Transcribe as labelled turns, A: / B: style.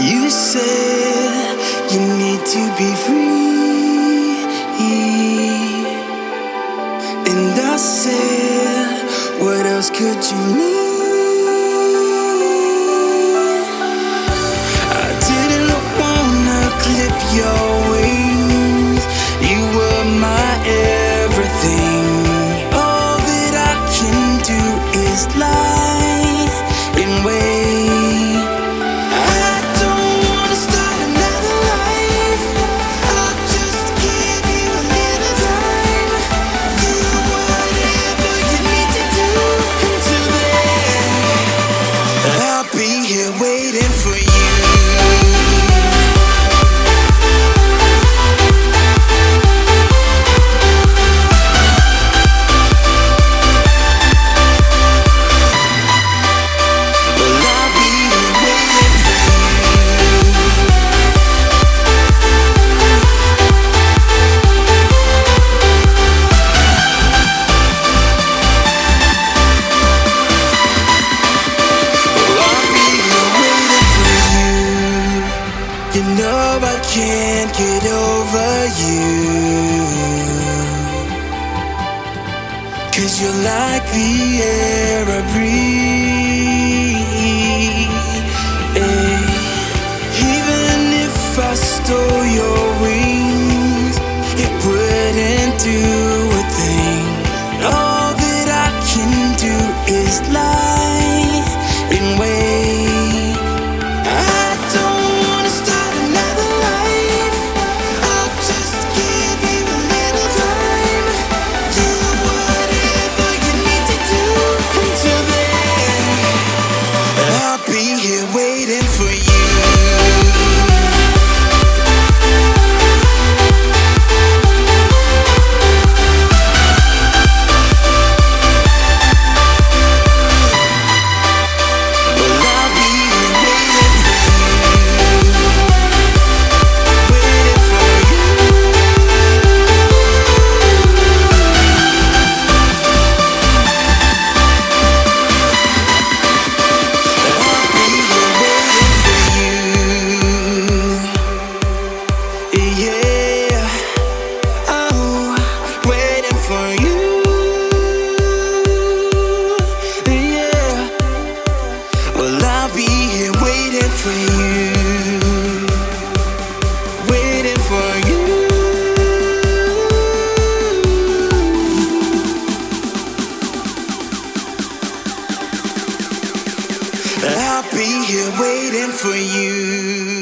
A: You said you need to be free, and I said, What else could you need? You know I can't get over you. Cause you're like the air I breathe. And even if I stole your wings, it wouldn't do. be here waiting for you. Waiting for you. I'll be here waiting for you.